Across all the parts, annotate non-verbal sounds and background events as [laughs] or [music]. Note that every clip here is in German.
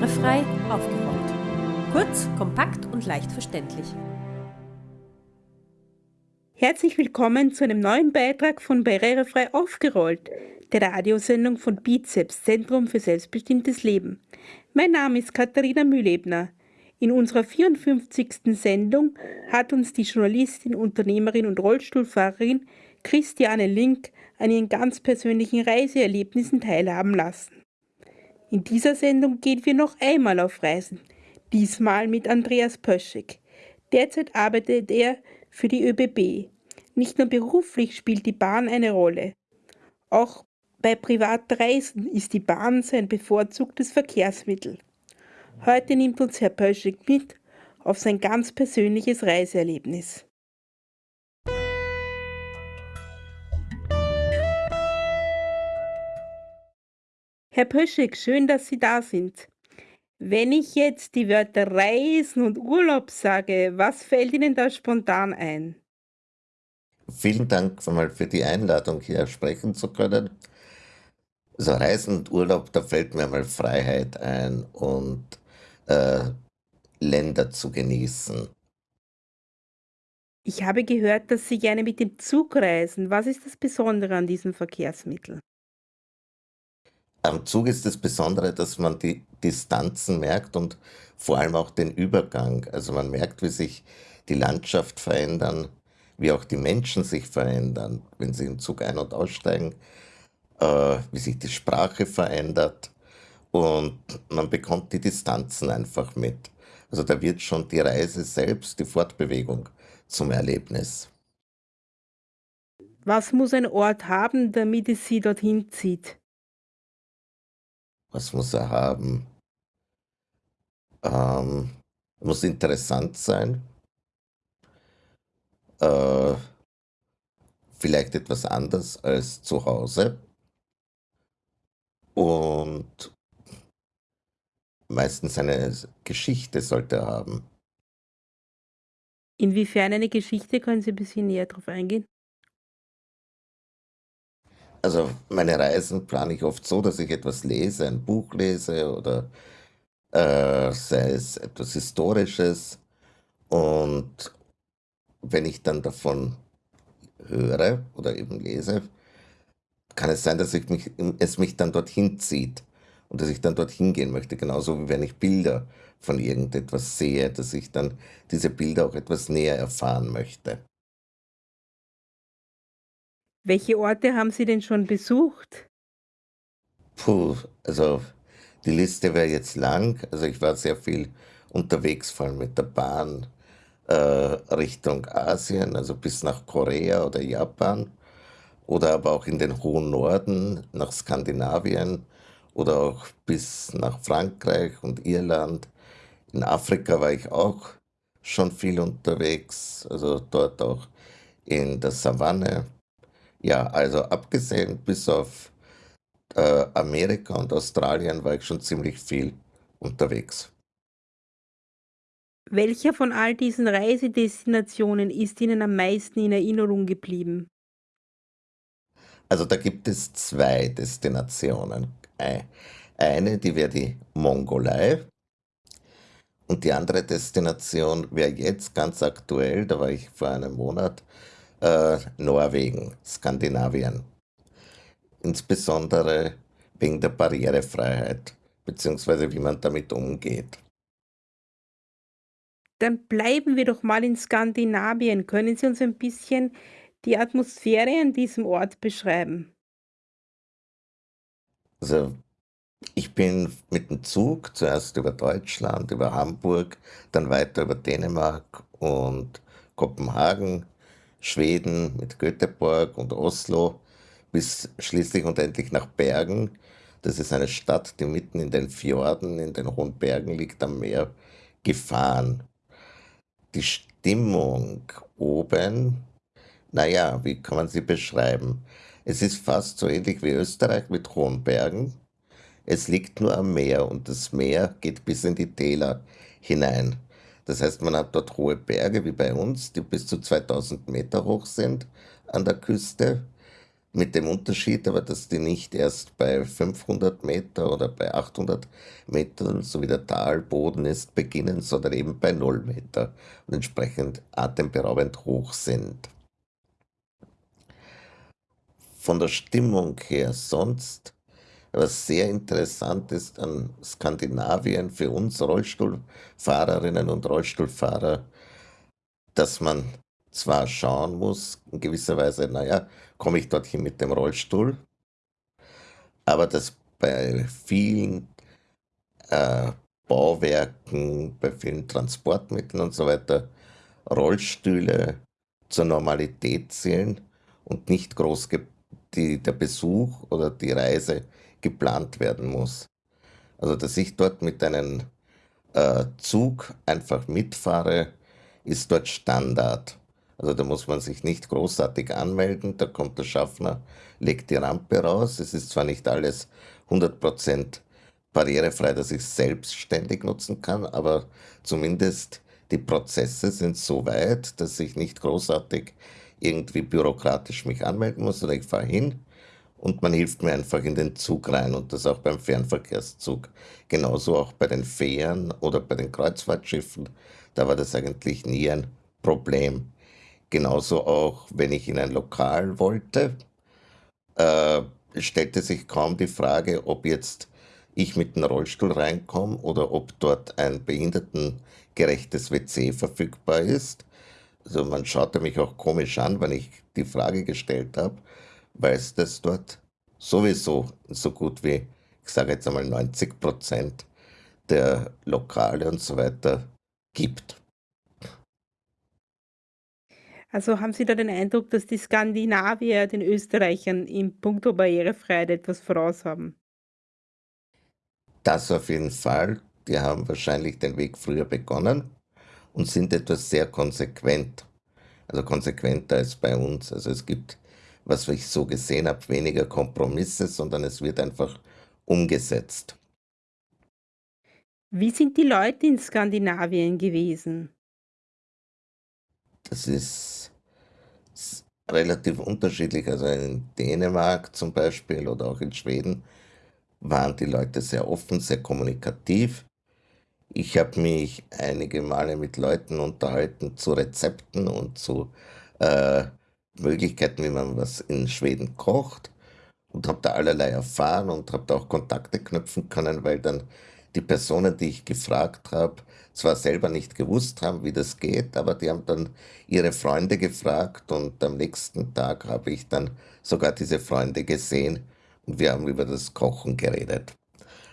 Barrierefrei aufgerollt. Kurz, kompakt und leicht verständlich. Herzlich willkommen zu einem neuen Beitrag von Barrierefrei aufgerollt, der Radiosendung von Bizeps, Zentrum für selbstbestimmtes Leben. Mein Name ist Katharina Mühlebner. In unserer 54. Sendung hat uns die Journalistin, Unternehmerin und Rollstuhlfahrerin Christiane Link an ihren ganz persönlichen Reiseerlebnissen teilhaben lassen. In dieser Sendung gehen wir noch einmal auf Reisen, diesmal mit Andreas Pöschek. Derzeit arbeitet er für die ÖBB. Nicht nur beruflich spielt die Bahn eine Rolle. Auch bei Privatreisen ist die Bahn sein bevorzugtes Verkehrsmittel. Heute nimmt uns Herr Pöschek mit auf sein ganz persönliches Reiseerlebnis. Herr Pöschek, schön, dass Sie da sind. Wenn ich jetzt die Wörter Reisen und Urlaub sage, was fällt Ihnen da spontan ein? Vielen Dank für die Einladung, hier sprechen zu können. Also Reisen und Urlaub, da fällt mir mal Freiheit ein und äh, Länder zu genießen. Ich habe gehört, dass Sie gerne mit dem Zug reisen. Was ist das Besondere an diesem Verkehrsmittel? Am Zug ist das Besondere, dass man die Distanzen merkt und vor allem auch den Übergang. Also man merkt, wie sich die Landschaft verändern, wie auch die Menschen sich verändern, wenn sie im Zug ein- und aussteigen, äh, wie sich die Sprache verändert und man bekommt die Distanzen einfach mit. Also da wird schon die Reise selbst, die Fortbewegung zum Erlebnis. Was muss ein Ort haben, damit es Sie dorthin zieht? Was muss er haben? Ähm, muss interessant sein. Äh, vielleicht etwas anders als zu Hause. Und meistens eine Geschichte sollte er haben. Inwiefern eine Geschichte? Können Sie ein bisschen näher darauf eingehen? Also meine Reisen plane ich oft so, dass ich etwas lese, ein Buch lese oder äh, sei es etwas Historisches. Und wenn ich dann davon höre oder eben lese, kann es sein, dass ich mich, es mich dann dorthin zieht und dass ich dann dorthin gehen möchte. Genauso wie wenn ich Bilder von irgendetwas sehe, dass ich dann diese Bilder auch etwas näher erfahren möchte. Welche Orte haben Sie denn schon besucht? Puh, also die Liste wäre jetzt lang. Also ich war sehr viel unterwegs, vor allem mit der Bahn äh, Richtung Asien, also bis nach Korea oder Japan oder aber auch in den hohen Norden nach Skandinavien oder auch bis nach Frankreich und Irland. In Afrika war ich auch schon viel unterwegs, also dort auch in der Savanne ja, also abgesehen bis auf äh, Amerika und Australien war ich schon ziemlich viel unterwegs. Welcher von all diesen Reisedestinationen ist Ihnen am meisten in Erinnerung geblieben? Also da gibt es zwei Destinationen. Eine, die wäre die Mongolei und die andere Destination wäre jetzt ganz aktuell, da war ich vor einem Monat, äh, Norwegen, Skandinavien. Insbesondere wegen der Barrierefreiheit, beziehungsweise wie man damit umgeht. Dann bleiben wir doch mal in Skandinavien. Können Sie uns ein bisschen die Atmosphäre an diesem Ort beschreiben? Also, ich bin mit dem Zug zuerst über Deutschland, über Hamburg, dann weiter über Dänemark und Kopenhagen Schweden mit Göteborg und Oslo bis schließlich und endlich nach Bergen. Das ist eine Stadt, die mitten in den Fjorden, in den hohen Bergen liegt am Meer, gefahren. Die Stimmung oben, naja, wie kann man sie beschreiben? Es ist fast so ähnlich wie Österreich mit hohen Bergen. Es liegt nur am Meer und das Meer geht bis in die Täler hinein. Das heißt, man hat dort hohe Berge wie bei uns, die bis zu 2000 Meter hoch sind an der Küste. mit dem Unterschied aber, dass die nicht erst bei 500 Meter oder bei 800 Metern, so wie der Talboden ist, beginnen, sondern eben bei 0 Meter und entsprechend atemberaubend hoch sind. Von der Stimmung her sonst, was sehr interessant ist an Skandinavien für uns Rollstuhlfahrerinnen und Rollstuhlfahrer, dass man zwar schauen muss, in gewisser Weise, naja, komme ich dorthin mit dem Rollstuhl, aber dass bei vielen äh, Bauwerken, bei vielen Transportmitteln und so weiter Rollstühle zur Normalität zählen und nicht groß die, der Besuch oder die Reise geplant werden muss. Also dass ich dort mit einem äh, Zug einfach mitfahre, ist dort Standard. Also da muss man sich nicht großartig anmelden, da kommt der Schaffner, legt die Rampe raus. Es ist zwar nicht alles 100% barrierefrei, dass ich es selbstständig nutzen kann, aber zumindest die Prozesse sind so weit, dass ich nicht großartig irgendwie bürokratisch mich anmelden muss, sondern ich fahre hin und man hilft mir einfach in den Zug rein und das auch beim Fernverkehrszug. Genauso auch bei den Fähren oder bei den Kreuzfahrtschiffen, da war das eigentlich nie ein Problem. Genauso auch, wenn ich in ein Lokal wollte, äh, stellte sich kaum die Frage, ob jetzt ich mit dem Rollstuhl reinkomme oder ob dort ein behindertengerechtes WC verfügbar ist. Also man schaute mich auch komisch an, wenn ich die Frage gestellt habe, weil es das dort sowieso so gut wie, ich sage jetzt einmal 90 Prozent der Lokale und so weiter gibt. Also haben Sie da den Eindruck, dass die Skandinavier den Österreichern in puncto Barrierefreiheit etwas voraus haben? Das auf jeden Fall. Die haben wahrscheinlich den Weg früher begonnen und sind etwas sehr konsequent. Also konsequenter als bei uns. Also es gibt, was ich so gesehen habe, weniger Kompromisse, sondern es wird einfach umgesetzt. Wie sind die Leute in Skandinavien gewesen? Das ist s- relativ unterschiedlich. Also in Dänemark zum Beispiel oder auch in Schweden waren die Leute sehr offen, sehr kommunikativ. Ich habe mich einige Male mit Leuten unterhalten zu Rezepten und zu äh, Möglichkeiten, wie man was in Schweden kocht und habe da allerlei erfahren und habe da auch Kontakte knüpfen können, weil dann die Personen, die ich gefragt habe, zwar selber nicht gewusst haben, wie das geht, aber die haben dann ihre Freunde gefragt und am nächsten Tag habe ich dann sogar diese Freunde gesehen und wir haben über das Kochen geredet.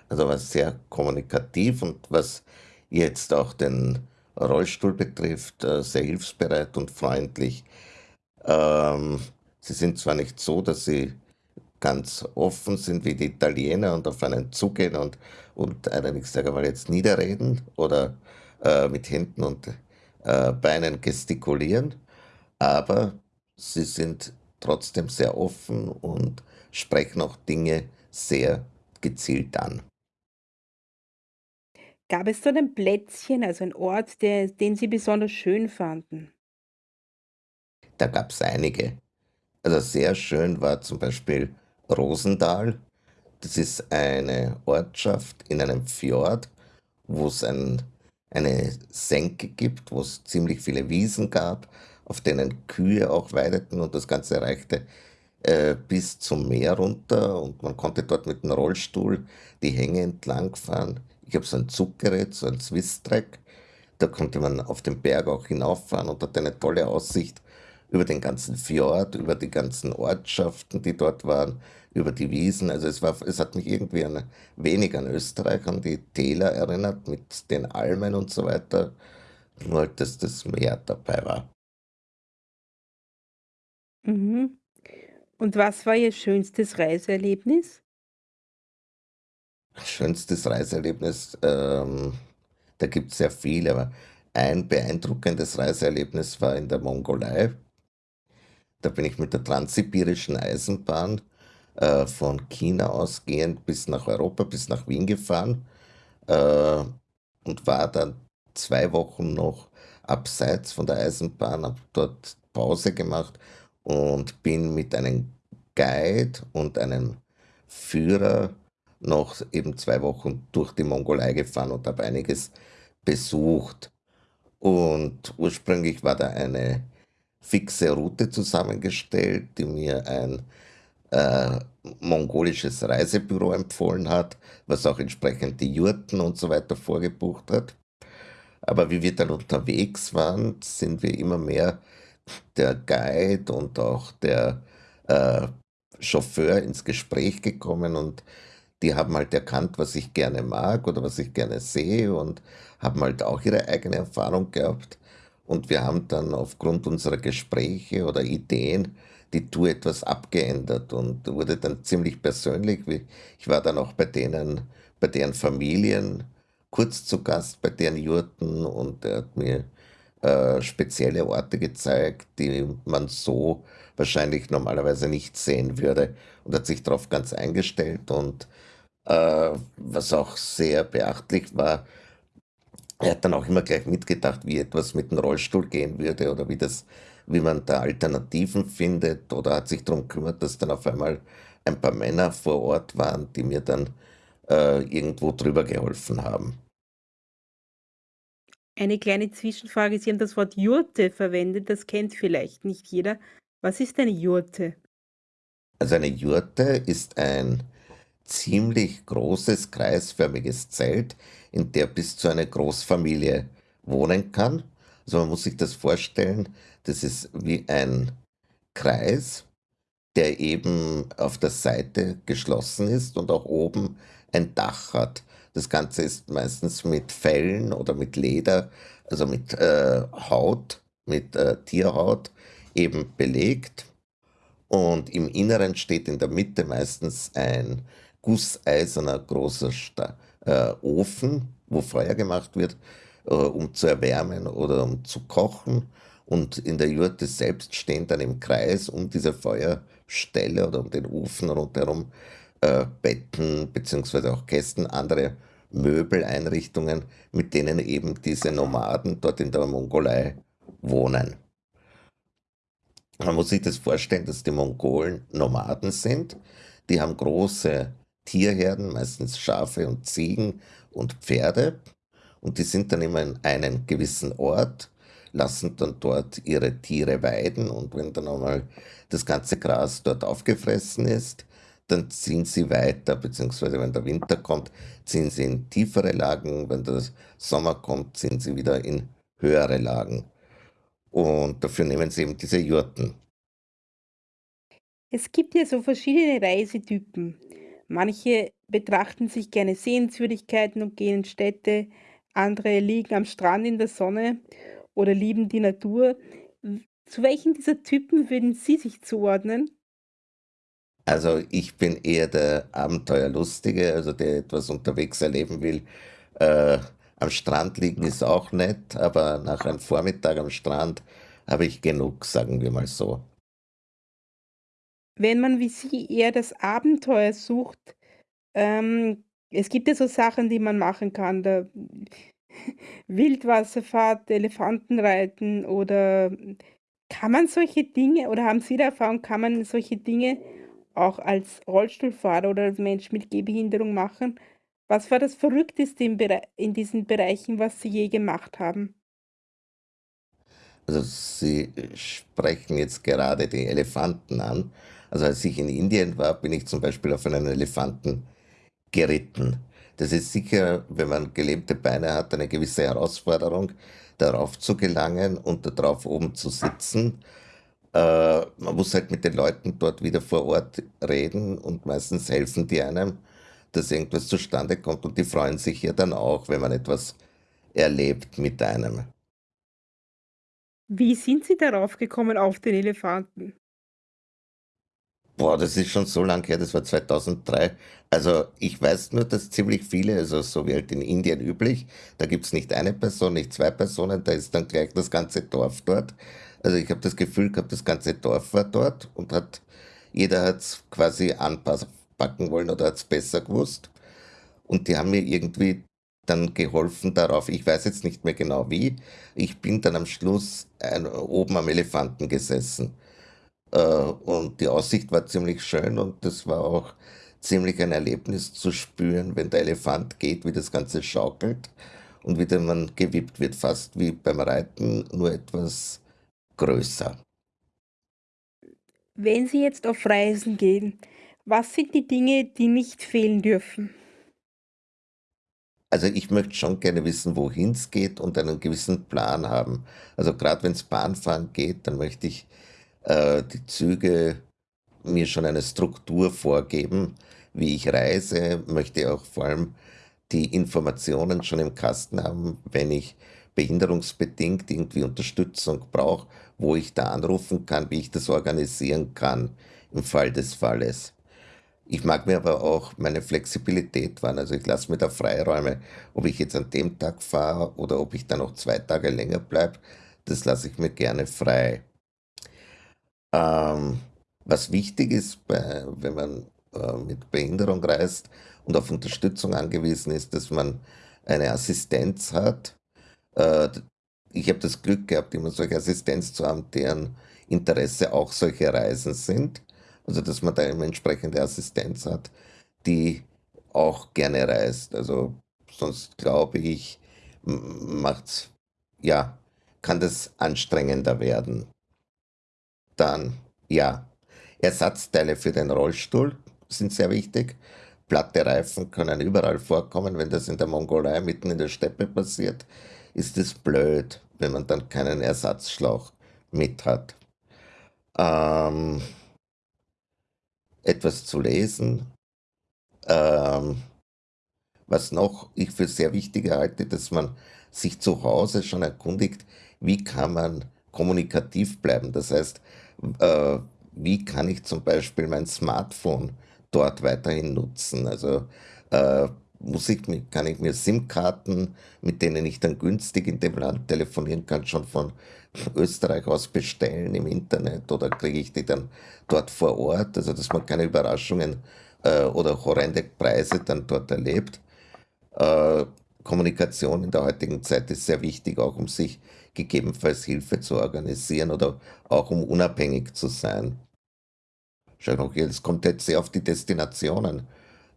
Also war sehr kommunikativ und was jetzt auch den Rollstuhl betrifft, äh, sehr hilfsbereit und freundlich. Ähm, sie sind zwar nicht so, dass sie ganz offen sind wie die Italiener und auf einen zugehen und, und einen, ich sage mal jetzt, niederreden oder äh, mit Händen und äh, Beinen gestikulieren, aber sie sind trotzdem sehr offen und sprechen auch Dinge sehr gezielt an. Gab es dort ein Plätzchen, also ein Ort, der, den Sie besonders schön fanden? Da gab es einige. Also sehr schön war zum Beispiel Rosendahl. Das ist eine Ortschaft in einem Fjord, wo es ein, eine Senke gibt, wo es ziemlich viele Wiesen gab, auf denen Kühe auch weideten und das Ganze reichte äh, bis zum Meer runter und man konnte dort mit dem Rollstuhl die Hänge entlang fahren. Ich habe so ein Zuggerät, so ein Swiss-Track. Da konnte man auf den Berg auch hinauffahren und hatte eine tolle Aussicht über den ganzen Fjord, über die ganzen Ortschaften, die dort waren, über die Wiesen. Also es war, es hat mich irgendwie an, wenig an Österreich, an die Täler erinnert, mit den Almen und so weiter. Nur halt, dass das Meer dabei war. Mhm. Und was war Ihr schönstes Reiseerlebnis? Schönstes Reiseerlebnis, ähm, da gibt es sehr viele, aber ein beeindruckendes Reiseerlebnis war in der Mongolei. Da bin ich mit der Transsibirischen Eisenbahn äh, von China ausgehend bis nach Europa, bis nach Wien gefahren äh, und war dann zwei Wochen noch abseits von der Eisenbahn, habe dort Pause gemacht und bin mit einem Guide und einem Führer noch eben zwei Wochen durch die Mongolei gefahren und habe einiges besucht. Und ursprünglich war da eine fixe Route zusammengestellt, die mir ein äh, mongolisches Reisebüro empfohlen hat, was auch entsprechend die Jurten und so weiter vorgebucht hat. Aber wie wir dann unterwegs waren, sind wir immer mehr der Guide und auch der äh, Chauffeur ins Gespräch gekommen und die haben halt erkannt, was ich gerne mag oder was ich gerne sehe und haben halt auch ihre eigene Erfahrung gehabt. Und wir haben dann aufgrund unserer Gespräche oder Ideen die Tour etwas abgeändert und wurde dann ziemlich persönlich. Ich war dann auch bei denen, bei deren Familien kurz zu Gast, bei deren Jurten und er hat mir äh, spezielle Orte gezeigt, die man so wahrscheinlich normalerweise nicht sehen würde und hat sich darauf ganz eingestellt und äh, was auch sehr beachtlich war, er hat dann auch immer gleich mitgedacht, wie etwas mit dem Rollstuhl gehen würde oder wie das wie man da Alternativen findet oder hat sich darum gekümmert, dass dann auf einmal ein paar Männer vor Ort waren, die mir dann äh, irgendwo drüber geholfen haben. Eine kleine Zwischenfrage. Sie haben das Wort Jurte verwendet, das kennt vielleicht nicht jeder. Was ist eine Jurte? Also eine Jurte ist ein ziemlich großes kreisförmiges Zelt, in der bis zu einer Großfamilie wohnen kann. Also man muss sich das vorstellen, das ist wie ein Kreis, der eben auf der Seite geschlossen ist und auch oben ein Dach hat. Das Ganze ist meistens mit Fellen oder mit Leder, also mit äh, Haut, mit äh, Tierhaut eben belegt. Und im Inneren steht in der Mitte meistens ein gusseiserner großer Sta äh, Ofen, wo Feuer gemacht wird, äh, um zu erwärmen oder um zu kochen. Und in der Jurte selbst stehen dann im Kreis um diese Feuerstelle oder um den Ofen rundherum äh, Betten beziehungsweise auch Kästen, andere Möbeleinrichtungen, mit denen eben diese Nomaden dort in der Mongolei wohnen. Man muss sich das vorstellen, dass die Mongolen Nomaden sind. Die haben große Tierherden, meistens Schafe und Ziegen und Pferde. Und die sind dann immer in einem gewissen Ort lassen dann dort ihre Tiere weiden und wenn dann einmal das ganze Gras dort aufgefressen ist, dann ziehen sie weiter, beziehungsweise wenn der Winter kommt, ziehen sie in tiefere Lagen, wenn der Sommer kommt, ziehen sie wieder in höhere Lagen. Und dafür nehmen sie eben diese Jurten. Es gibt ja so verschiedene Reisetypen. Manche betrachten sich gerne Sehenswürdigkeiten und gehen in Städte, andere liegen am Strand in der Sonne oder lieben die Natur. Zu welchen dieser Typen würden Sie sich zuordnen? Also ich bin eher der Abenteuerlustige, also der etwas unterwegs erleben will. Äh, am Strand liegen ist auch nett, aber nach einem Vormittag am Strand habe ich genug, sagen wir mal so. Wenn man wie Sie eher das Abenteuer sucht, ähm, es gibt ja so Sachen, die man machen kann. Da [laughs] Wildwasserfahrt, Elefantenreiten oder kann man solche Dinge oder haben Sie die Erfahrung, kann man solche Dinge auch als Rollstuhlfahrer oder als Mensch mit Gehbehinderung machen? Was war das Verrückteste Bere in diesen Bereichen, was Sie je gemacht haben? Also Sie sprechen jetzt gerade die Elefanten an. Also als ich in Indien war, bin ich zum Beispiel auf einen Elefanten geritten. Das ist sicher, wenn man gelähmte Beine hat, eine gewisse Herausforderung, darauf zu gelangen und darauf oben zu sitzen. Äh, man muss halt mit den Leuten dort wieder vor Ort reden und meistens helfen die einem, dass irgendwas zustande kommt und die freuen sich ja dann auch, wenn man etwas erlebt mit einem. Wie sind Sie darauf gekommen auf den Elefanten? Boah, das ist schon so lang her, das war 2003. Also ich weiß nur, dass ziemlich viele, also so wie halt in Indien üblich, da gibt's nicht eine Person, nicht zwei Personen, da ist dann gleich das ganze Dorf dort. Also ich habe das Gefühl gehabt, das ganze Dorf war dort und hat, jeder hat's quasi anpacken wollen oder hat's besser gewusst. Und die haben mir irgendwie dann geholfen darauf, ich weiß jetzt nicht mehr genau wie, ich bin dann am Schluss ein, oben am Elefanten gesessen. Äh, und die Aussicht war ziemlich schön und das war auch ziemlich ein Erlebnis zu spüren, wenn der Elefant geht, wie das Ganze schaukelt und wie man gewippt wird, fast wie beim Reiten, nur etwas größer. Wenn Sie jetzt auf Reisen gehen, was sind die Dinge, die nicht fehlen dürfen? Also ich möchte schon gerne wissen, wohin es geht und einen gewissen Plan haben. Also gerade wenn es Bahnfahren geht, dann möchte ich äh, die Züge mir schon eine Struktur vorgeben, wie ich reise, möchte auch vor allem die Informationen schon im Kasten haben, wenn ich behinderungsbedingt irgendwie Unterstützung brauche, wo ich da anrufen kann, wie ich das organisieren kann im Fall des Falles. Ich mag mir aber auch meine Flexibilität wahren. Also ich lasse mir da Freiräume, ob ich jetzt an dem Tag fahre oder ob ich da noch zwei Tage länger bleibe, das lasse ich mir gerne frei. Ähm, was wichtig ist, bei, wenn man äh, mit Behinderung reist und auf Unterstützung angewiesen ist, dass man eine Assistenz hat. Äh, ich habe das Glück gehabt, immer solche Assistenz zu haben, deren Interesse auch solche Reisen sind. Also dass man da eine entsprechende Assistenz hat, die auch gerne reist. Also sonst glaube ich, macht's, ja, kann das anstrengender werden. Dann, ja, Ersatzteile für den Rollstuhl sind sehr wichtig. Platte Reifen können überall vorkommen. Wenn das in der Mongolei mitten in der Steppe passiert, ist es blöd, wenn man dann keinen Ersatzschlauch mit hat. Ähm, etwas zu lesen. Ähm, was noch ich für sehr wichtig halte, dass man sich zu Hause schon erkundigt, wie kann man kommunikativ bleiben. Das heißt, äh, wie kann ich zum Beispiel mein Smartphone dort weiterhin nutzen? Also äh, muss ich, kann ich mir SIM-Karten, mit denen ich dann günstig in dem Land telefonieren kann, schon von Österreich aus bestellen im Internet oder kriege ich die dann dort vor Ort? Also dass man keine Überraschungen äh, oder horrende Preise dann dort erlebt. Äh, Kommunikation in der heutigen Zeit ist sehr wichtig, auch um sich gegebenenfalls Hilfe zu organisieren oder auch um unabhängig zu sein. Schau noch, es kommt jetzt sehr auf die Destinationen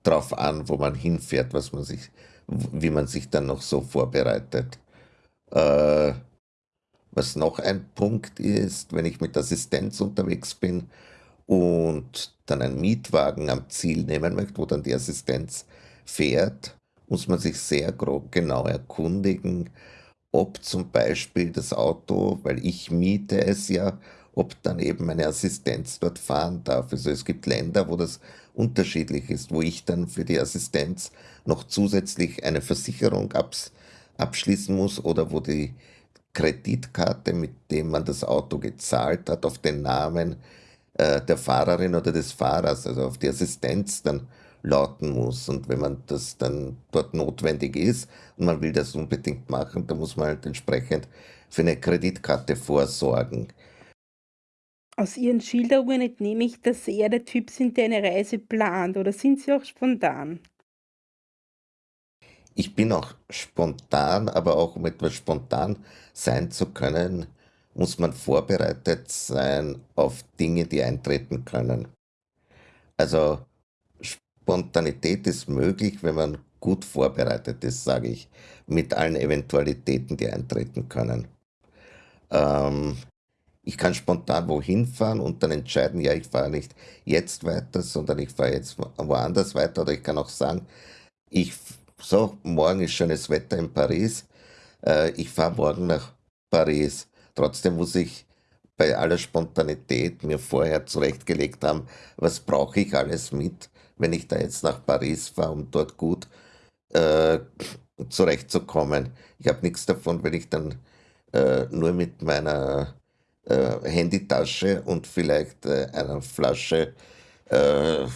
drauf an, wo man hinfährt, was man sich, wie man sich dann noch so vorbereitet. Äh, was noch ein Punkt ist, wenn ich mit Assistenz unterwegs bin und dann einen Mietwagen am Ziel nehmen möchte, wo dann die Assistenz fährt, muss man sich sehr grob genau erkundigen, ob zum Beispiel das Auto, weil ich miete es ja, ob dann eben meine Assistenz dort fahren darf. Also es gibt Länder, wo das unterschiedlich ist, wo ich dann für die Assistenz noch zusätzlich eine Versicherung abs abschließen muss oder wo die Kreditkarte, mit dem man das Auto gezahlt hat, auf den Namen äh, der Fahrerin oder des Fahrers, also auf die Assistenz dann lauten muss. Und wenn man das dann dort notwendig ist und man will das unbedingt machen, dann muss man halt entsprechend für eine Kreditkarte vorsorgen. Aus Ihren Schilderungen entnehme ich, dass Sie eher der Typ sind, der eine Reise plant, oder sind Sie auch spontan? Ich bin auch spontan, aber auch um etwas spontan sein zu können, muss man vorbereitet sein auf Dinge, die eintreten können. Also Spontanität ist möglich, wenn man gut vorbereitet ist, sage ich, mit allen Eventualitäten, die eintreten können. Ähm, ich kann spontan wohin fahren und dann entscheiden, ja, ich fahre nicht jetzt weiter, sondern ich fahre jetzt woanders weiter. Oder ich kann auch sagen, ich, so, morgen ist schönes Wetter in Paris, äh, ich fahre morgen nach Paris. Trotzdem muss ich bei aller Spontanität mir vorher zurechtgelegt haben, was brauche ich alles mit, wenn ich da jetzt nach Paris fahre, um dort gut äh, zurechtzukommen. Ich habe nichts davon, wenn ich dann äh, nur mit meiner äh, Handytasche und vielleicht äh, einer Flasche äh,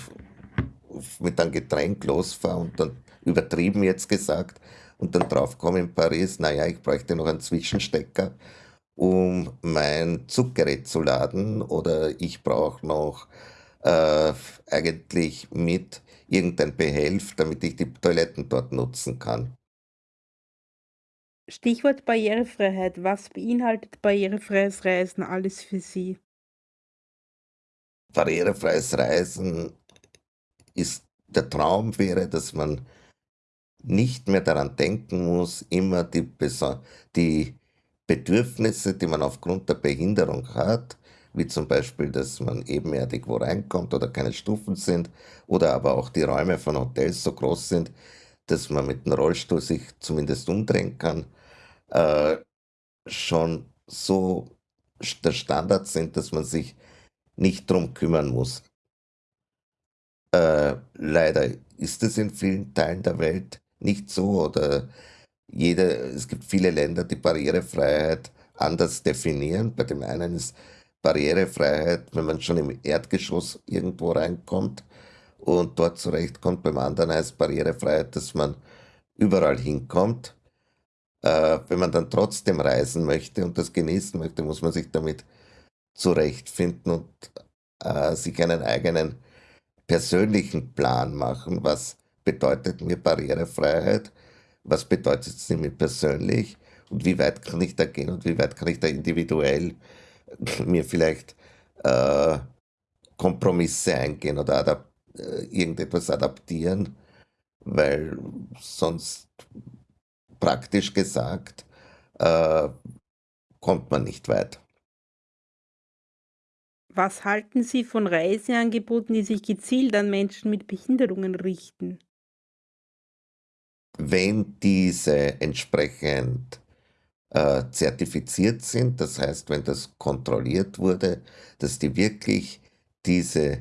mit einem Getränk losfahre und dann übertrieben jetzt gesagt und dann draufkomme in Paris, naja, ich bräuchte noch einen Zwischenstecker, um mein Zuggerät zu laden oder ich brauche noch äh, eigentlich mit irgendein Behelf, damit ich die Toiletten dort nutzen kann. Stichwort Barrierefreiheit. Was beinhaltet barrierefreies Reisen alles für Sie? barrierefreies Reisen ist der Traum wäre, dass man nicht mehr daran denken muss, immer die, die Bedürfnisse, die man aufgrund der Behinderung hat, wie zum Beispiel, dass man ebenerdig wo reinkommt oder keine Stufen sind oder aber auch die Räume von Hotels so groß sind, dass man mit dem Rollstuhl sich zumindest umdrehen kann, äh, schon so der Standard sind, dass man sich nicht drum kümmern muss. Äh, leider ist es in vielen Teilen der Welt nicht so oder jede, es gibt viele Länder, die Barrierefreiheit anders definieren. Bei dem einen ist Barrierefreiheit, wenn man schon im Erdgeschoss irgendwo reinkommt und dort zurechtkommt. Beim anderen heißt Barrierefreiheit, dass man überall hinkommt. Äh, wenn man dann trotzdem reisen möchte und das genießen möchte, muss man sich damit zurechtfinden und äh, sich einen eigenen persönlichen Plan machen. Was bedeutet mir Barrierefreiheit? Was bedeutet sie mir persönlich? Und wie weit kann ich da gehen und wie weit kann ich da individuell [laughs] mir vielleicht äh, Kompromisse eingehen oder adap äh, irgendetwas adaptieren, weil sonst praktisch gesagt äh, kommt man nicht weit. Was halten Sie von Reiseangeboten, die sich gezielt an Menschen mit Behinderungen richten? Wenn diese entsprechend äh, zertifiziert sind. Das heißt, wenn das kontrolliert wurde, dass die wirklich diese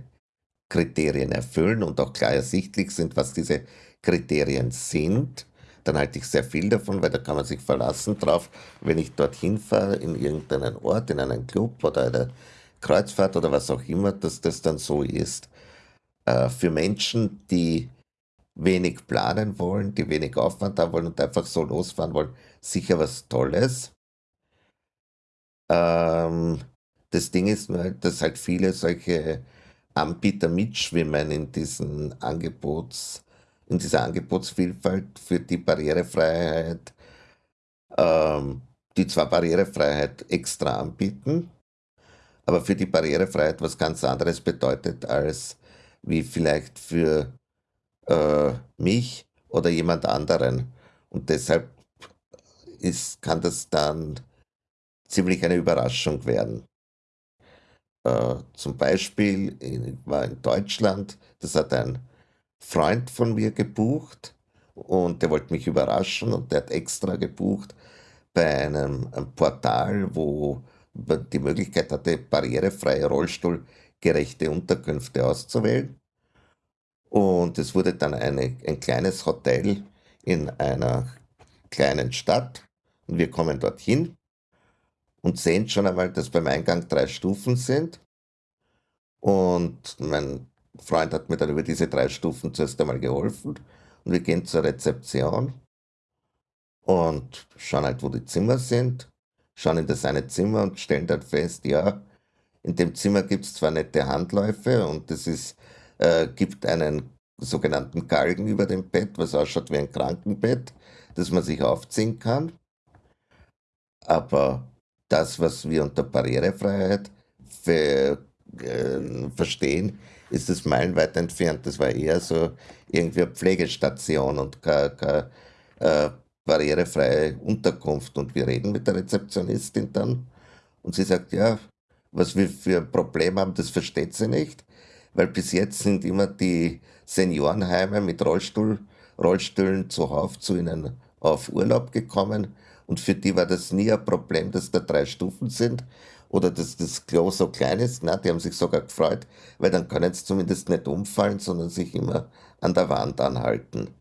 Kriterien erfüllen und auch klar ersichtlich sind, was diese Kriterien sind, dann halte ich sehr viel davon, weil da kann man sich verlassen drauf, wenn ich dorthin fahre, in irgendeinen Ort, in einen Club oder eine Kreuzfahrt oder was auch immer, dass das dann so ist. Äh, für Menschen, die wenig planen wollen, die wenig Aufwand haben wollen und einfach so losfahren wollen, sicher was Tolles. Ähm, das Ding ist nur, dass halt viele solche Anbieter mitschwimmen in diesen Angebots, in dieser Angebotsvielfalt für die Barrierefreiheit, ähm, die zwar Barrierefreiheit extra anbieten, aber für die Barrierefreiheit was ganz anderes bedeutet als wie vielleicht für äh, mich oder jemand anderen. Und deshalb ist, kann das dann ziemlich eine Überraschung werden. Äh, zum Beispiel ich war in Deutschland, das hat ein Freund von mir gebucht und der wollte mich überraschen und der hat extra gebucht bei einem, einem Portal, wo man die Möglichkeit hatte, barrierefreie, rollstuhlgerechte Unterkünfte auszuwählen. Und es wurde dann eine, ein kleines Hotel in einer kleinen Stadt. Und wir kommen dorthin und sehen schon einmal, dass beim Eingang drei Stufen sind. Und mein Freund hat mir dann über diese drei Stufen zuerst einmal geholfen. Und wir gehen zur Rezeption und schauen halt, wo die Zimmer sind, schauen in das eine Zimmer und stellen dann fest, ja, in dem Zimmer gibt es zwar nette Handläufe und es ist äh, gibt einen sogenannten Galgen über dem Bett, was ausschaut wie ein Krankenbett, das man sich aufziehen kann. Aber das, was wir unter Barrierefreiheit für, äh, verstehen, ist es meilenweit entfernt. Das war eher so irgendwie eine Pflegestation und keine, keine äh, barrierefreie Unterkunft. Und wir reden mit der Rezeptionistin dann und sie sagt, ja, was wir für ein Problem haben, das versteht sie nicht weil bis jetzt sind immer die Seniorenheime mit Rollstuhl, Rollstühlen zuhauf zu ihnen auf Urlaub gekommen und für die war das nie ein Problem, dass da drei Stufen sind oder dass das Klo so klein ist. Na, die haben sich sogar gefreut, weil dann können sie zumindest nicht umfallen, sondern sich immer an der Wand anhalten.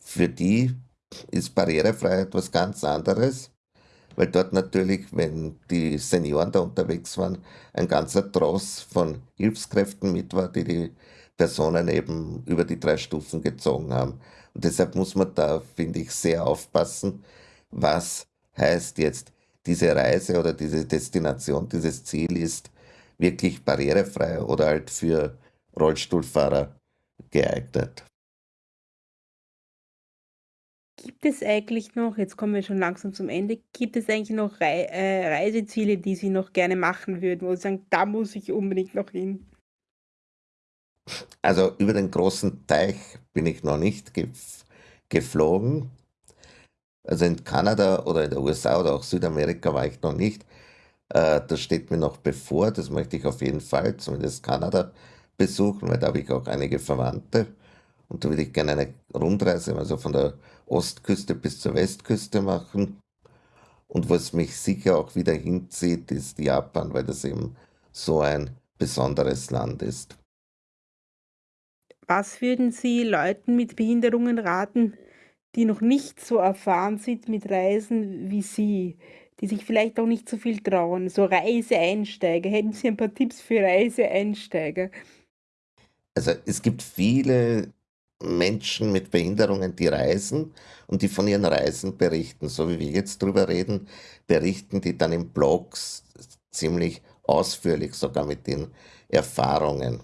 Für die ist Barrierefreiheit was ganz anderes weil dort natürlich, wenn die Senioren da unterwegs waren, ein ganzer Tross von Hilfskräften mit war, die die Personen eben über die drei Stufen gezogen haben. Und deshalb muss man da, finde ich, sehr aufpassen, was heißt jetzt diese Reise oder diese Destination, dieses Ziel ist wirklich barrierefrei oder halt für Rollstuhlfahrer geeignet. Gibt es eigentlich noch, jetzt kommen wir schon langsam zum Ende, gibt es eigentlich noch Rei äh, Reiseziele, die Sie noch gerne machen würden, wo Sie sagen, da muss ich unbedingt noch hin? Also über den großen Teich bin ich noch nicht gef geflogen. Also in Kanada oder in den USA oder auch Südamerika war ich noch nicht. Äh, das steht mir noch bevor. Das möchte ich auf jeden Fall, zumindest Kanada, besuchen, weil da habe ich auch einige Verwandte. Und da würde ich gerne eine Rundreise, also von der Ostküste bis zur Westküste machen. Und was mich sicher auch wieder hinzieht, ist Japan, weil das eben so ein besonderes Land ist. Was würden Sie Leuten mit Behinderungen raten, die noch nicht so erfahren sind mit Reisen wie Sie, die sich vielleicht auch nicht so viel trauen, so Reiseeinsteiger? Hätten Sie ein paar Tipps für Reiseeinsteiger? Also es gibt viele Menschen mit Behinderungen, die reisen und die von ihren Reisen berichten. So wie wir jetzt drüber reden, berichten die dann in Blogs ziemlich ausführlich sogar mit den Erfahrungen.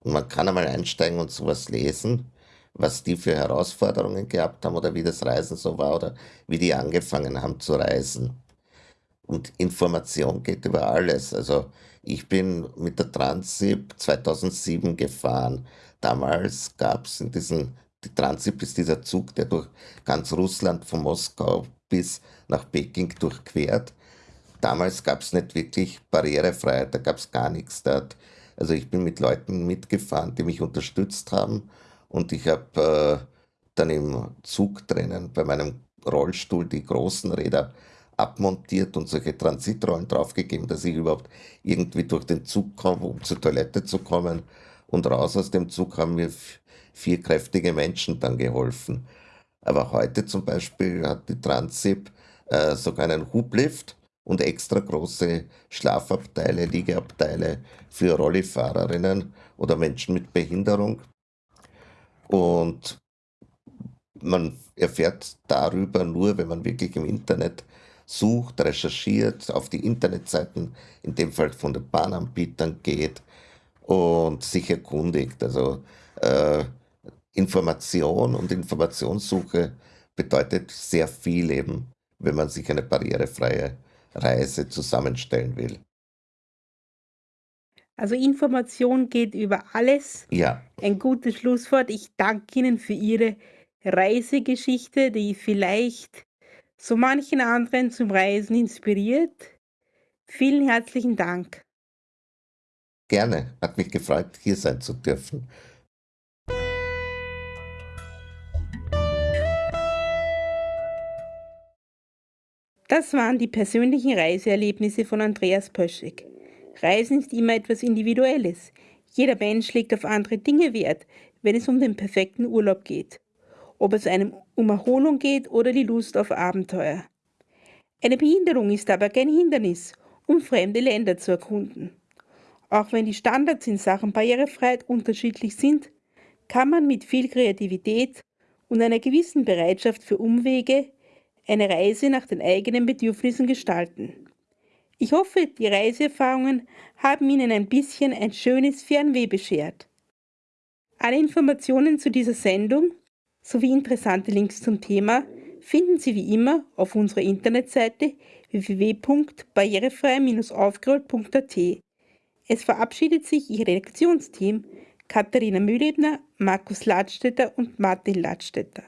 Und man kann einmal einsteigen und sowas lesen, was die für Herausforderungen gehabt haben oder wie das Reisen so war oder wie die angefangen haben zu reisen. Und Information geht über alles. Also ich bin mit der Transip 2007 gefahren. Damals gab es in diesen, die Transip ist dieser Zug, der durch ganz Russland von Moskau bis nach Peking durchquert. Damals gab es nicht wirklich Barrierefreiheit, da gab es gar nichts. Da also ich bin mit Leuten mitgefahren, die mich unterstützt haben und ich habe äh, dann im Zug drinnen bei meinem Rollstuhl die großen Räder abmontiert und solche Transitrollen draufgegeben, dass ich überhaupt irgendwie durch den Zug komme, um zur Toilette zu kommen. Und raus aus dem Zug haben mir vier kräftige Menschen dann geholfen. Aber heute zum Beispiel hat die Transip äh, sogar einen Hublift und extra große Schlafabteile, Liegeabteile für Rollifahrerinnen oder Menschen mit Behinderung. Und man erfährt darüber nur, wenn man wirklich im Internet sucht, recherchiert, auf die Internetseiten, in dem Fall von den Bahnanbietern geht und sich erkundigt. Also äh, Information und Informationssuche bedeutet sehr viel eben, wenn man sich eine barrierefreie Reise zusammenstellen will. Also Information geht über alles. Ja. Ein gutes Schlusswort. Ich danke Ihnen für Ihre Reisegeschichte, die vielleicht so manchen anderen zum Reisen inspiriert. Vielen herzlichen Dank. Gerne, hat mich gefreut, hier sein zu dürfen. Das waren die persönlichen Reiseerlebnisse von Andreas Pöschig. Reisen ist immer etwas Individuelles. Jeder Mensch legt auf andere Dinge Wert, wenn es um den perfekten Urlaub geht ob es einem um Erholung geht oder die Lust auf Abenteuer. Eine Behinderung ist aber kein Hindernis, um fremde Länder zu erkunden. Auch wenn die Standards in Sachen Barrierefreiheit unterschiedlich sind, kann man mit viel Kreativität und einer gewissen Bereitschaft für Umwege eine Reise nach den eigenen Bedürfnissen gestalten. Ich hoffe, die Reiseerfahrungen haben Ihnen ein bisschen ein schönes Fernweh beschert. Alle Informationen zu dieser Sendung sowie interessante Links zum Thema finden Sie wie immer auf unserer Internetseite www.barrierefrei-aufgerollt.at. Es verabschiedet sich Ihr Redaktionsteam Katharina Mühlebner, Markus Ladstätter und Martin Ladstätter.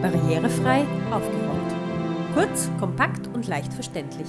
Barrierefrei aufgerollt. Kurz, kompakt und leicht verständlich.